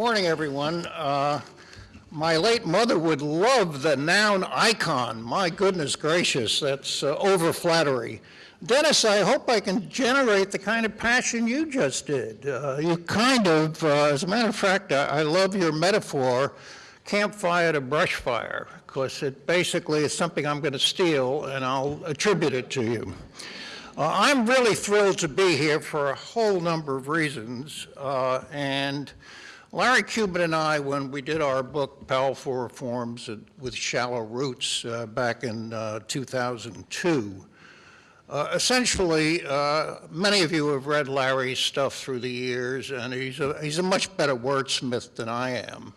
Morning, everyone. Uh, my late mother would love the noun icon. My goodness gracious, that's uh, over flattery. Dennis, I hope I can generate the kind of passion you just did. Uh, you kind of, uh, as a matter of fact, I, I love your metaphor, campfire to brush fire, because it basically is something I'm going to steal and I'll attribute it to you. Uh, I'm really thrilled to be here for a whole number of reasons, uh, and Larry Cuban and I, when we did our book, Powerful Reforms with Shallow Roots, uh, back in uh, 2002, uh, essentially, uh, many of you have read Larry's stuff through the years, and he's a, he's a much better wordsmith than I am.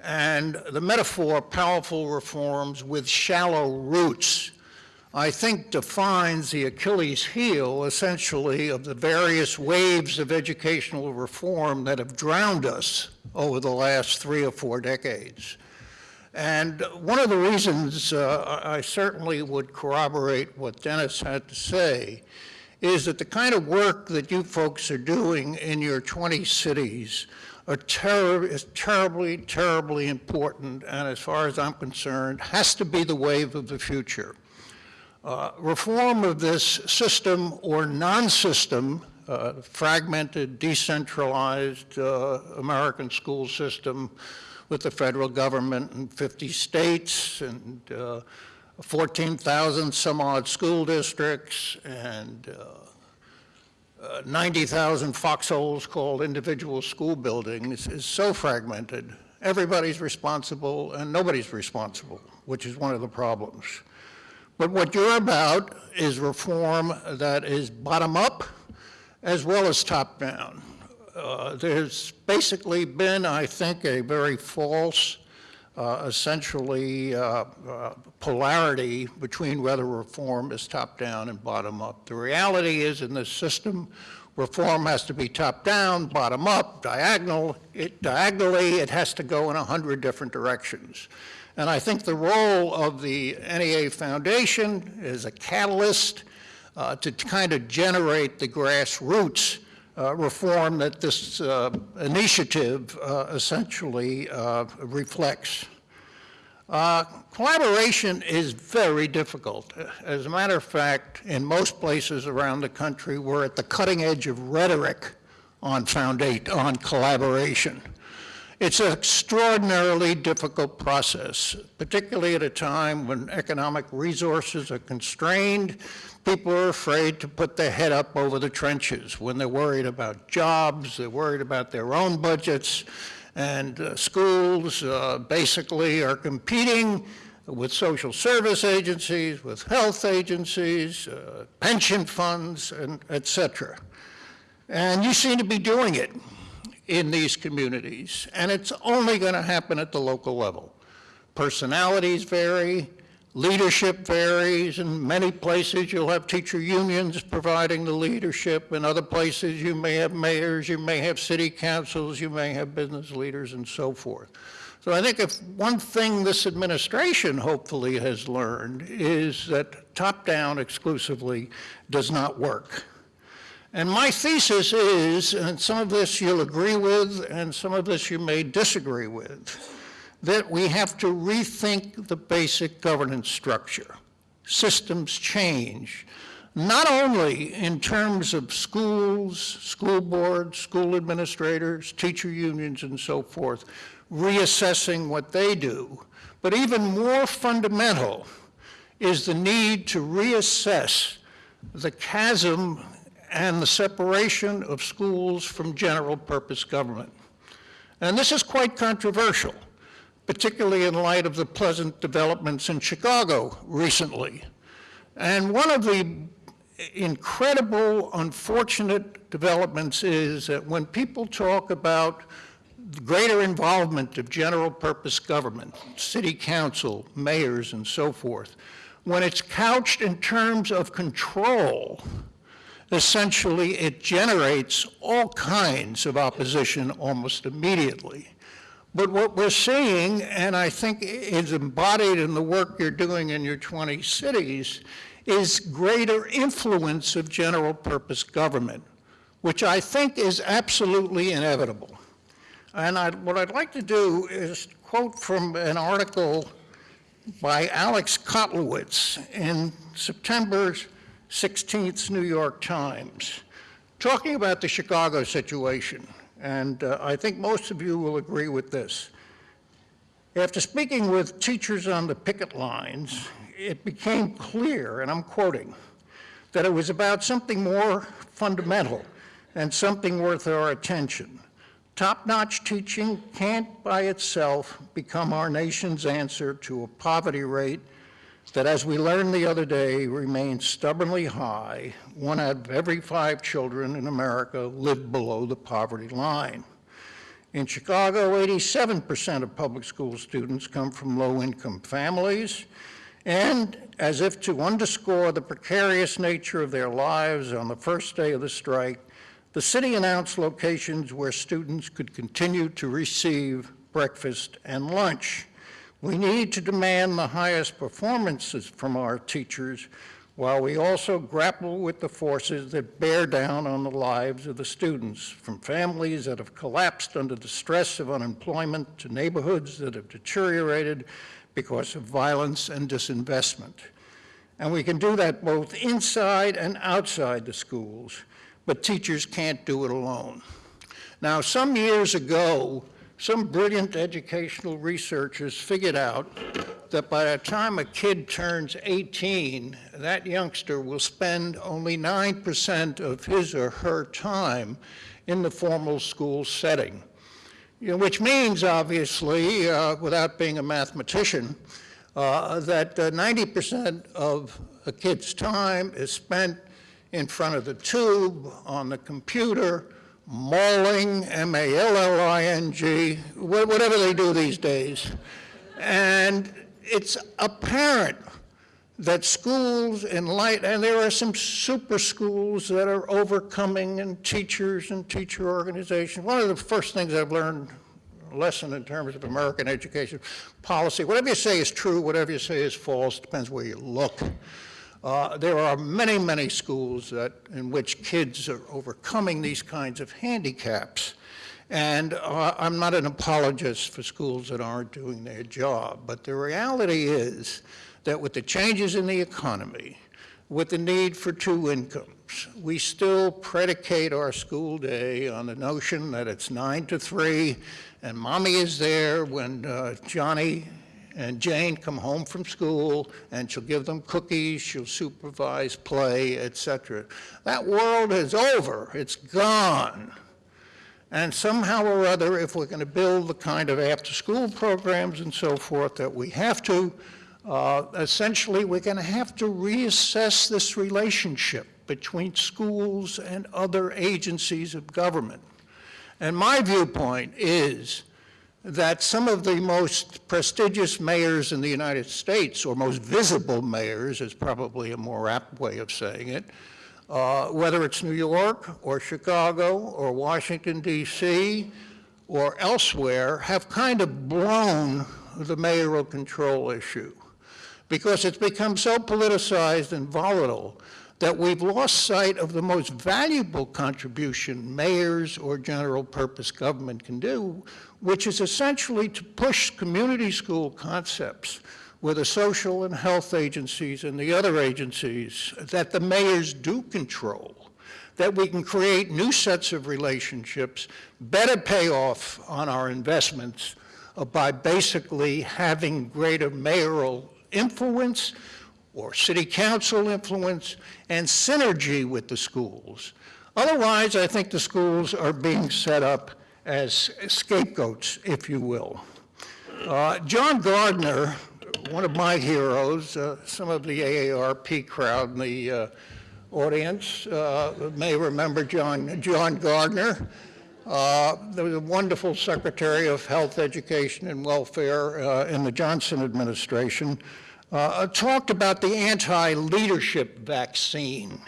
And the metaphor, powerful reforms with shallow roots, I think defines the Achilles heel, essentially, of the various waves of educational reform that have drowned us over the last three or four decades. And one of the reasons uh, I certainly would corroborate what Dennis had to say is that the kind of work that you folks are doing in your 20 cities ter is terribly, terribly important, and as far as I'm concerned, has to be the wave of the future. Uh, reform of this system or non-system, uh, fragmented, decentralized uh, American school system with the federal government and 50 states and uh, 14,000 some odd school districts and uh, uh, 90,000 foxholes called individual school buildings is so fragmented. Everybody's responsible and nobody's responsible, which is one of the problems. But what you're about is reform that is bottom up as well as top down. Uh, there's basically been, I think, a very false, uh, essentially, uh, uh polarity between whether reform is top down and bottom up. The reality is in this system, reform has to be top down, bottom up, diagonal. It, diagonally, it has to go in a hundred different directions. And I think the role of the NEA Foundation is a catalyst uh, to kind of generate the grassroots uh, reform that this uh, initiative uh, essentially uh, reflects. Uh, collaboration is very difficult. As a matter of fact, in most places around the country, we're at the cutting edge of rhetoric on, on collaboration. It's an extraordinarily difficult process, particularly at a time when economic resources are constrained. People are afraid to put their head up over the trenches when they're worried about jobs, they're worried about their own budgets, and uh, schools uh, basically are competing with social service agencies, with health agencies, uh, pension funds, and et cetera. And you seem to be doing it in these communities, and it's only going to happen at the local level. Personalities vary, leadership varies. In many places, you'll have teacher unions providing the leadership. In other places, you may have mayors, you may have city councils, you may have business leaders, and so forth. So I think if one thing this administration hopefully has learned is that top-down exclusively does not work. And my thesis is, and some of this you'll agree with, and some of this you may disagree with, that we have to rethink the basic governance structure. Systems change, not only in terms of schools, school boards, school administrators, teacher unions, and so forth, reassessing what they do, but even more fundamental is the need to reassess the chasm and the separation of schools from general purpose government. And this is quite controversial, particularly in light of the pleasant developments in Chicago recently. And one of the incredible, unfortunate developments is that when people talk about greater involvement of general purpose government, city council, mayors, and so forth, when it's couched in terms of control, essentially it generates all kinds of opposition almost immediately. But what we're seeing, and I think is embodied in the work you're doing in your 20 cities, is greater influence of general purpose government, which I think is absolutely inevitable. And I, what I'd like to do is quote from an article by Alex Kotlowitz in September 16th New York Times, talking about the Chicago situation. And uh, I think most of you will agree with this. After speaking with teachers on the picket lines, it became clear, and I'm quoting, that it was about something more fundamental and something worth our attention. Top-notch teaching can't by itself become our nation's answer to a poverty rate that, as we learned the other day, remains stubbornly high. One out of every five children in America live below the poverty line. In Chicago, 87% of public school students come from low-income families, and as if to underscore the precarious nature of their lives on the first day of the strike, the city announced locations where students could continue to receive breakfast and lunch. We need to demand the highest performances from our teachers while we also grapple with the forces that bear down on the lives of the students, from families that have collapsed under the stress of unemployment to neighborhoods that have deteriorated because of violence and disinvestment. And we can do that both inside and outside the schools, but teachers can't do it alone. Now, some years ago, some brilliant educational researchers figured out that by the time a kid turns 18, that youngster will spend only 9% of his or her time in the formal school setting. You know, which means, obviously, uh, without being a mathematician, uh, that 90% uh, of a kid's time is spent in front of the tube, on the computer, malling, M-A-L-L-I-G, whatever they do these days. And it's apparent that schools in light, and there are some super schools that are overcoming and teachers and teacher organizations. One of the first things I've learned lesson in terms of American education policy, whatever you say is true, whatever you say is false, depends where you look. Uh, there are many, many schools that, in which kids are overcoming these kinds of handicaps. And uh, I'm not an apologist for schools that aren't doing their job, but the reality is that with the changes in the economy, with the need for two incomes, we still predicate our school day on the notion that it's nine to three and mommy is there when uh, Johnny and Jane come home from school and she'll give them cookies, she'll supervise play, etc. That world is over, it's gone. And somehow or other, if we're going to build the kind of after-school programs and so forth that we have to, uh, essentially we're going to have to reassess this relationship between schools and other agencies of government. And my viewpoint is that some of the most prestigious mayors in the United States, or most visible mayors is probably a more apt way of saying it, uh, whether it's New York or Chicago or Washington, D.C., or elsewhere, have kind of blown the mayoral control issue because it's become so politicized and volatile that we've lost sight of the most valuable contribution mayors or general purpose government can do, which is essentially to push community school concepts with the social and health agencies and the other agencies that the mayors do control, that we can create new sets of relationships, better pay off on our investments uh, by basically having greater mayoral influence or city council influence and synergy with the schools. Otherwise, I think the schools are being set up as scapegoats, if you will. Uh, John Gardner, one of my heroes, uh, some of the AARP crowd in the uh, audience uh, may remember John, John Gardner. Uh, there was a wonderful Secretary of Health, Education, and Welfare uh, in the Johnson administration uh, talked about the anti-leadership vaccine.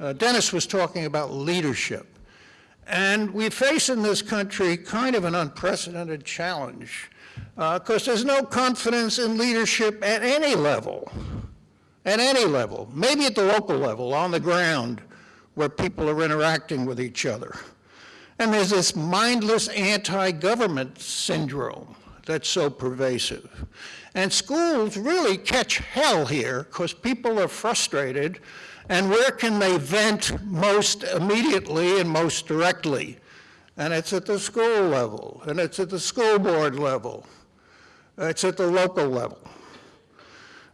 Uh, Dennis was talking about leadership. And we face in this country kind of an unprecedented challenge because uh, there's no confidence in leadership at any level, at any level, maybe at the local level, on the ground, where people are interacting with each other. And there's this mindless anti-government syndrome that's so pervasive. And schools really catch hell here because people are frustrated and where can they vent most immediately and most directly? And it's at the school level, and it's at the school board level, it's at the local level.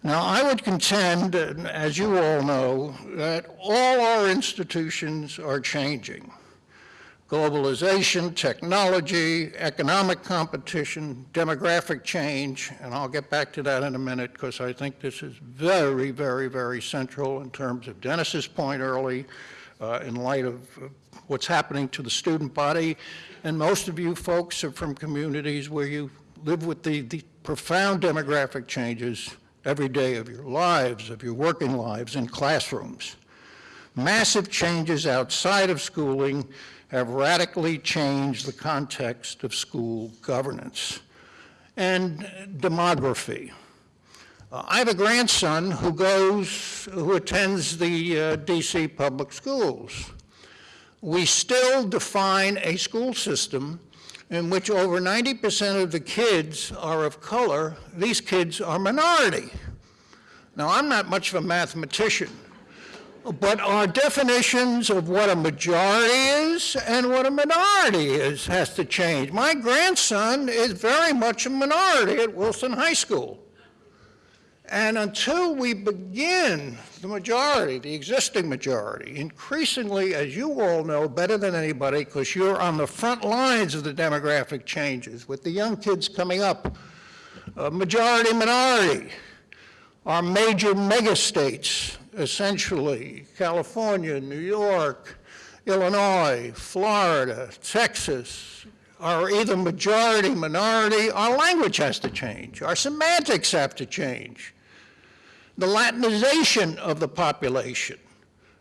Now, I would contend, as you all know, that all our institutions are changing globalization, technology, economic competition, demographic change, and I'll get back to that in a minute because I think this is very, very, very central in terms of Dennis's point early, uh, in light of uh, what's happening to the student body. And most of you folks are from communities where you live with the, the profound demographic changes every day of your lives, of your working lives in classrooms. Massive changes outside of schooling have radically changed the context of school governance. And demography. Uh, I have a grandson who goes, who attends the uh, DC public schools. We still define a school system in which over 90% of the kids are of color. These kids are minority. Now, I'm not much of a mathematician, but our definitions of what a majority is and what a minority is has to change. My grandson is very much a minority at Wilson High School. And until we begin, the majority, the existing majority, increasingly, as you all know better than anybody, because you're on the front lines of the demographic changes with the young kids coming up, a majority minority, our major megastates, essentially, California, New York, Illinois, Florida, Texas, are either majority, minority, our language has to change, our semantics have to change. The Latinization of the population,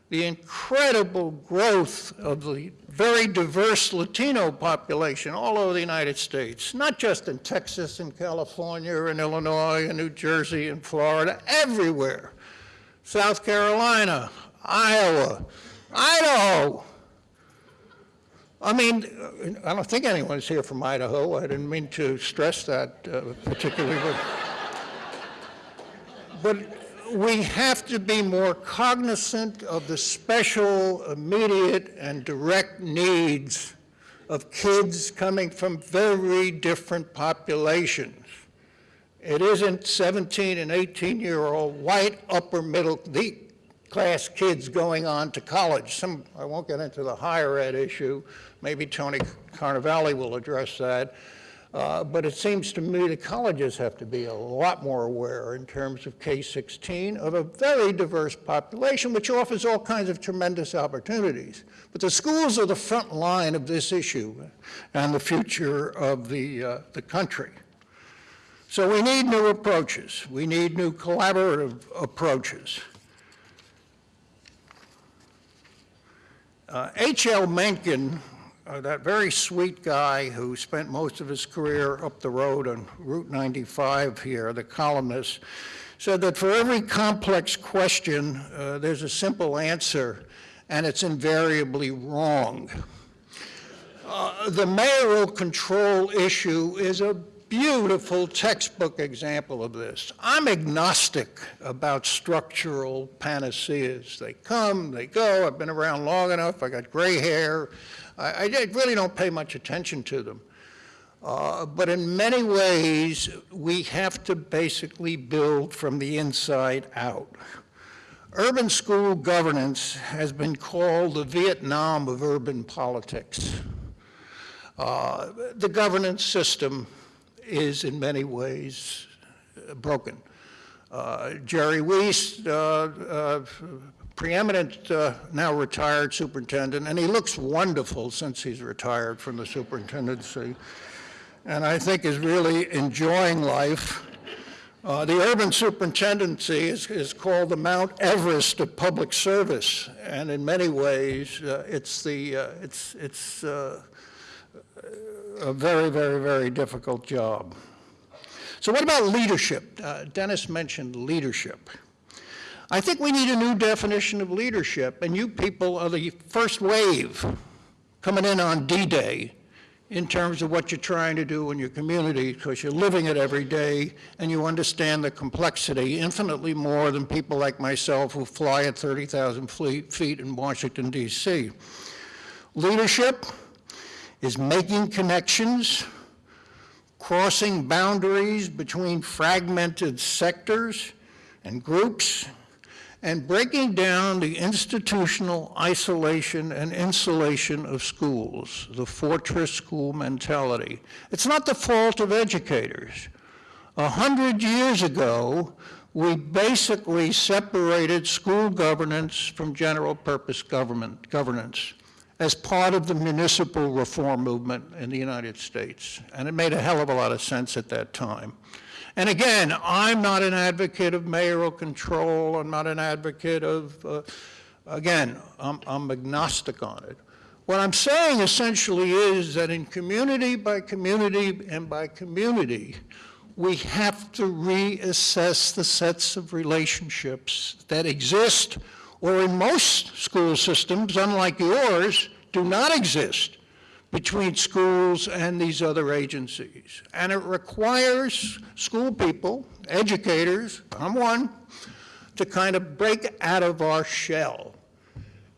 the incredible growth of the very diverse Latino population all over the United States, not just in Texas and California and Illinois and New Jersey and Florida, everywhere. South Carolina, Iowa, Idaho. I mean, I don't think anyone's here from Idaho. I didn't mean to stress that uh, particularly, but, but we have to be more cognizant of the special, immediate, and direct needs of kids coming from very different populations. It isn't 17 and 18 year old white upper middle class kids going on to college. Some, I won't get into the higher ed issue. Maybe Tony Carnevale will address that. Uh, but it seems to me the colleges have to be a lot more aware in terms of K-16 of a very diverse population, which offers all kinds of tremendous opportunities. But the schools are the front line of this issue and the future of the, uh, the country. So we need new approaches. We need new collaborative approaches. H.L. Uh, Mencken, uh, that very sweet guy who spent most of his career up the road on Route 95 here, the columnist, said that for every complex question, uh, there's a simple answer, and it's invariably wrong. Uh, the mayoral control issue is a beautiful textbook example of this. I'm agnostic about structural panaceas. They come, they go. I've been around long enough. I got gray hair. I, I really don't pay much attention to them. Uh, but in many ways, we have to basically build from the inside out. Urban school governance has been called the Vietnam of urban politics. Uh, the governance system is in many ways uh, broken. Uh, Jerry Weast, uh, uh preeminent, now retired superintendent, and he looks wonderful since he's retired from the superintendency, and I think is really enjoying life. Uh, the urban superintendency is, is, called the Mount Everest of public service, and in many ways, uh, it's the uh, it's it's a very, very, very difficult job. So what about leadership? Uh, Dennis mentioned leadership. I think we need a new definition of leadership, and you people are the first wave coming in on D-Day in terms of what you're trying to do in your community because you're living it every day and you understand the complexity infinitely more than people like myself who fly at 30,000 feet in Washington, D.C. Leadership is making connections, crossing boundaries between fragmented sectors and groups, and breaking down the institutional isolation and insulation of schools, the fortress school mentality. It's not the fault of educators. A hundred years ago, we basically separated school governance from general purpose government governance as part of the municipal reform movement in the United States. And it made a hell of a lot of sense at that time. And again, I'm not an advocate of mayoral control. I'm not an advocate of, uh, again, I'm, I'm agnostic on it. What I'm saying essentially is that in community by community and by community, we have to reassess the sets of relationships that exist or in most school systems, unlike yours, do not exist between schools and these other agencies. And it requires school people, educators, I'm one, to kind of break out of our shell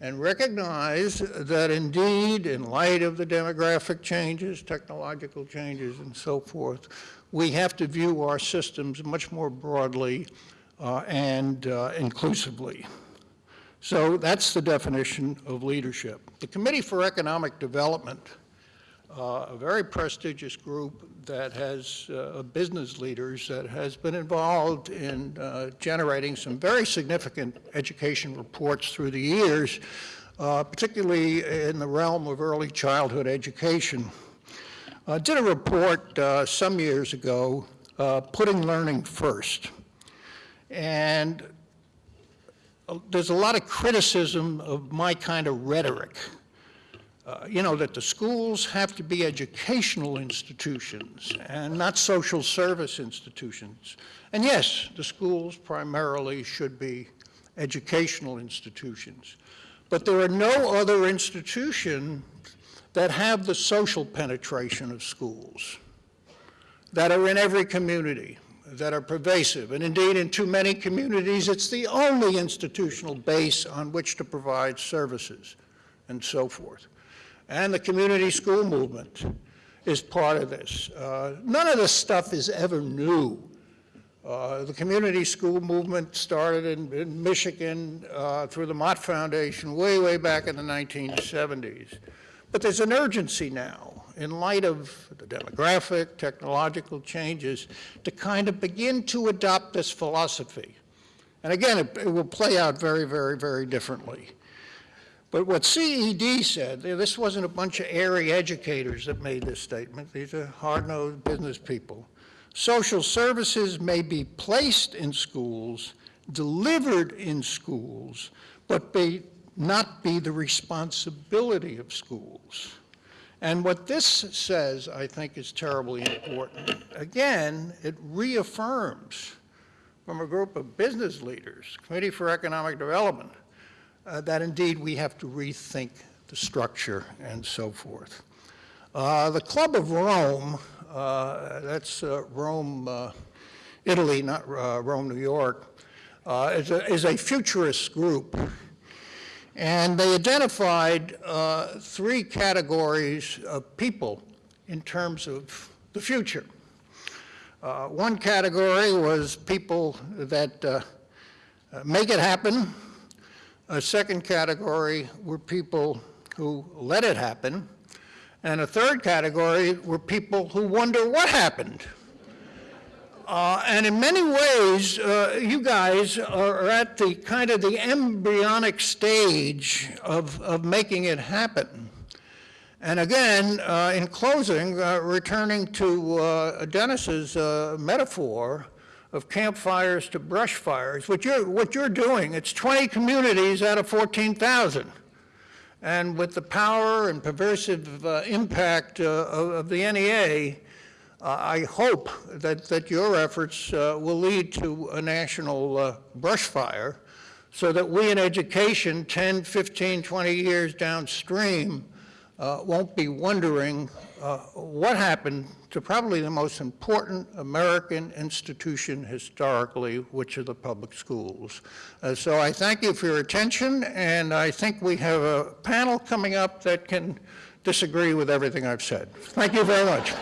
and recognize that indeed, in light of the demographic changes, technological changes, and so forth, we have to view our systems much more broadly uh, and uh, inclusively. So that's the definition of leadership. The Committee for Economic Development uh, a very prestigious group that has uh, business leaders that has been involved in uh, generating some very significant education reports through the years, uh, particularly in the realm of early childhood education. I did a report uh, some years ago, uh, Putting Learning First. And there's a lot of criticism of my kind of rhetoric uh, you know, that the schools have to be educational institutions and not social service institutions. And yes, the schools primarily should be educational institutions. But there are no other institutions that have the social penetration of schools, that are in every community, that are pervasive. And indeed, in too many communities, it's the only institutional base on which to provide services and so forth and the community school movement is part of this. Uh, none of this stuff is ever new. Uh, the community school movement started in, in Michigan uh, through the Mott Foundation way, way back in the 1970s. But there's an urgency now, in light of the demographic, technological changes, to kind of begin to adopt this philosophy. And again, it, it will play out very, very, very differently. But what CED said, this wasn't a bunch of airy educators that made this statement. These are hard-nosed business people. Social services may be placed in schools, delivered in schools, but may not be the responsibility of schools. And what this says, I think, is terribly important. Again, it reaffirms from a group of business leaders, Committee for Economic Development, uh, that indeed we have to rethink the structure and so forth. Uh, the Club of Rome, uh, that's uh, Rome, uh, Italy, not uh, Rome, New York, is a, is, a, futurist group. And they identified uh, three categories of people in terms of the future. Uh, one category was people that uh, make it happen, a second category were people who let it happen. And a third category were people who wonder what happened. Uh, and in many ways, uh, you guys are at the kind of the embryonic stage of, of making it happen. And again, uh, in closing, uh, returning to uh, Dennis's uh, metaphor, of campfires to brush fires. What you're, what you're doing, it's 20 communities out of 14,000. And with the power and pervasive impact of, of, the NEA, I hope that, that your efforts uh, will lead to a national uh, brush fire so that we in education 10, 15, 20 years downstream uh, won't be wondering what happened to probably the most important American institution historically, which are the public schools. Uh, So I thank you for your attention, and I think we have a panel coming up that can disagree with everything I've said. Thank you very much.